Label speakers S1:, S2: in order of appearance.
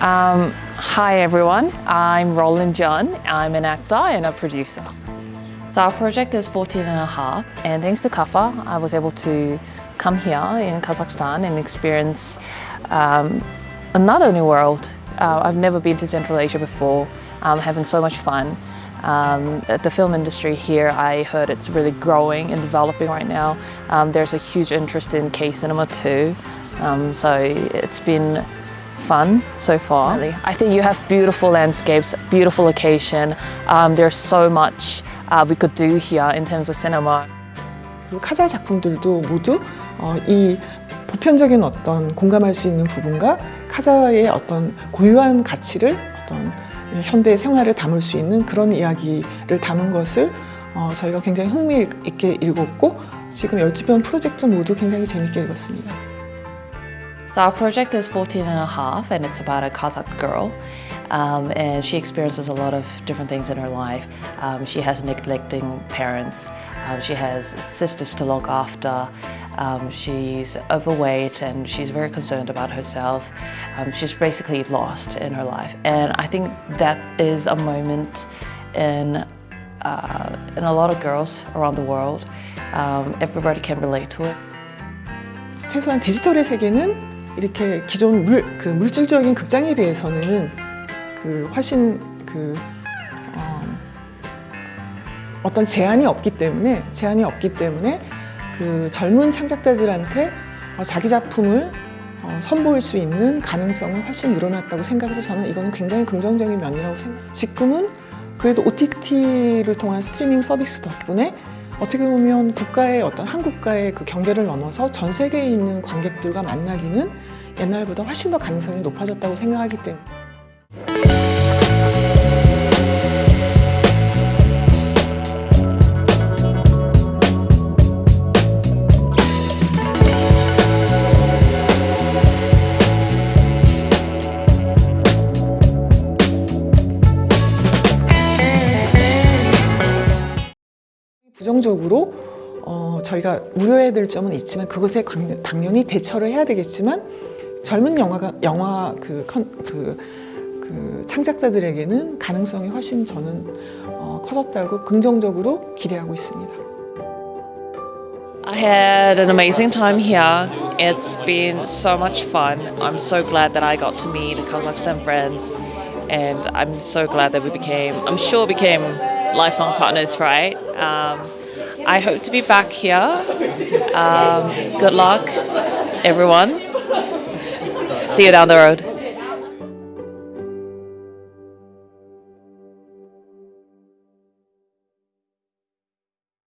S1: Um, hi everyone, I'm Roland John. I'm an actor and a producer. So our project is 14 and a half and thanks to CAFA I was able to come here in Kazakhstan and experience um, another new world. Uh, I've never been to Central Asia before, I'm having so much fun. Um, the film industry here, I heard it's really growing and developing right now. Um, there's a huge interest in K-cinema too, um, so it's been fun so far. I think you have beautiful landscapes, beautiful location. Um, there's so much uh, we could do here in terms of cinema.
S2: 그리고 카자 작품들도 모두 어, 이 보편적인 어떤 공감할 수 있는 부분과 카자의 어떤 고유한 가치를 어떤 현대 생활을 담을 수 있는 그런 이야기를 담은 것을 어, 저희가 굉장히 흥미있게 읽었고 지금 12편 프로젝트 모두 굉장히 재밌게 읽었습니다.
S1: So our project is 14 and a half and it's about a Kazakh girl um, and she experiences a lot of different things in her life. Um, she has neglecting parents, um, she has sisters to look after, um, she's overweight and she's very concerned about herself. Um, she's basically lost in her life and I think that is a moment in, uh, in a lot of girls around the world. Um, everybody can relate to it.
S2: 최소한 디지털의 세계는 이렇게 기존 물, 그 물질적인 극장에 비해서는 그 훨씬 그 어, 어떤 제한이 없기 때문에 제한이 없기 때문에 그 젊은 창작자들한테 어, 자기 작품을 어, 선보일 수 있는 가능성은 훨씬 늘어났다고 생각해서 저는 이거는 굉장히 긍정적인 면이라고 생각해요. 지금은 그래도 OTT를 통한 스트리밍 서비스 덕분에 어떻게 보면 국가의 어떤 한 국가의 그 경계를 넘어서 전 세계에 있는 관객들과 만나기는 옛날보다 훨씬 더 가능성이 높아졌다고 생각하기 때문에 부정적으로 어, 저희가 우려해야 될 점은 있지만 그것에 관- 당연히 대처를 해야 되겠지만 젊은 영화가 영화 그, 컨, 그, 그 창작자들에게는 가능성이 훨씬 저는 어, 커졌다고 긍정적으로 기대하고 있습니다.
S1: I had an amazing time here. It's been so much fun. I'm so glad that I got to meet Kazakhstan friends and I'm so glad that we became, I'm sure became lifelong partners, right? Um, I hope to be back here. Um, good luck, everyone. See you down the road.